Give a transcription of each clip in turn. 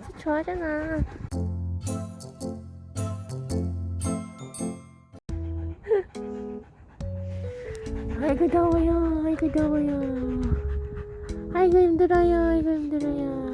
진짜 좋아하잖아. 아이고 더워요. 아이고 더워요. 아이고 힘들어요. 아이고 힘들어요.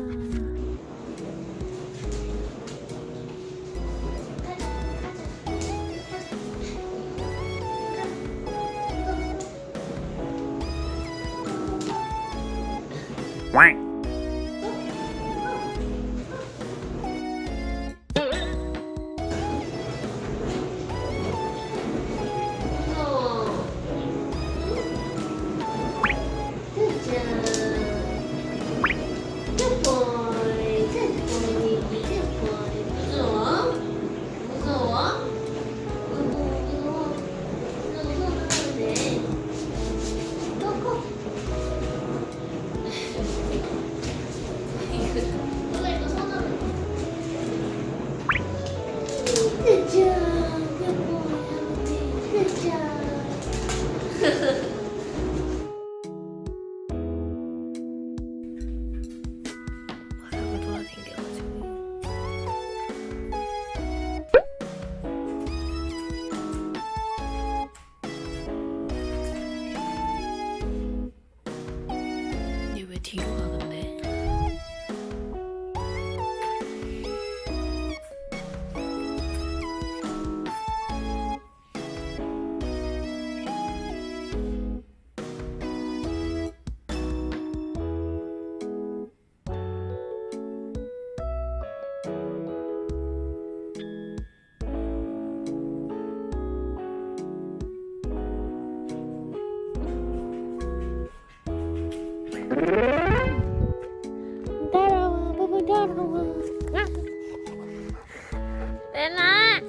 Nena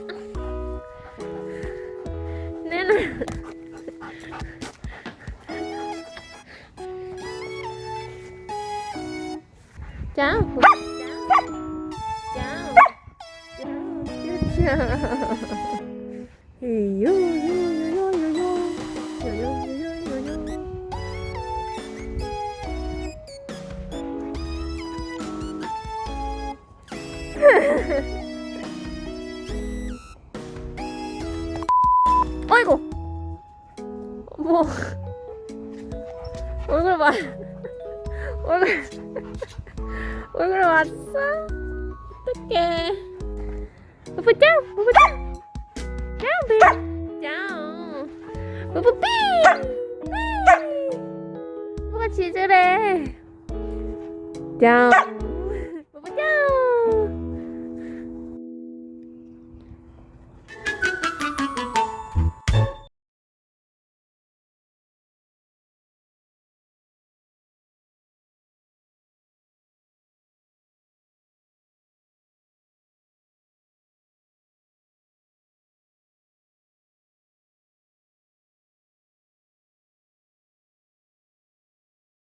Nena Chào Chào Chào Chào Chào 어이구. 뭐. 얼굴 봐. 얼굴. 얼굴 왔어? 어떡해. 보자 보자 짱. 짱. 뿌뿌삐. 뭐가 지질해 짱